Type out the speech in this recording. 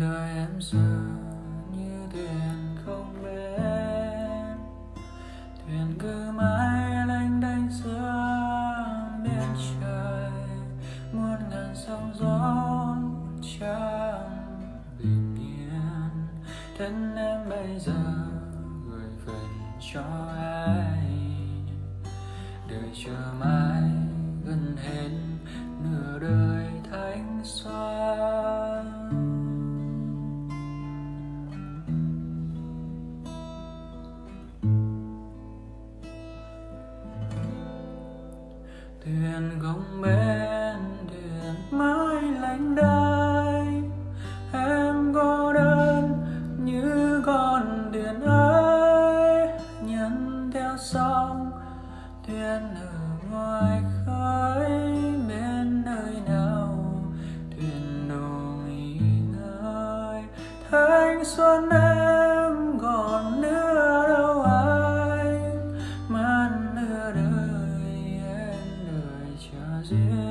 đời em giờ như thuyền không bến. Thuyền cứ mãi lênh đênh giữa biển trời, muôn ngàn sóng gió chẳng bình yên. Thân em bây giờ gửi về cho ai đời chờ mãi gần hết nửa thuyền không bên thuyền mãi lạnh đai em cô đơn như con thuyền ấy. Nhân theo sóng, thuyền ở ngoài khơi. Bên nơi nào, thuyền đồ nghỉ ngơi. Thanh xuân em chờ duyên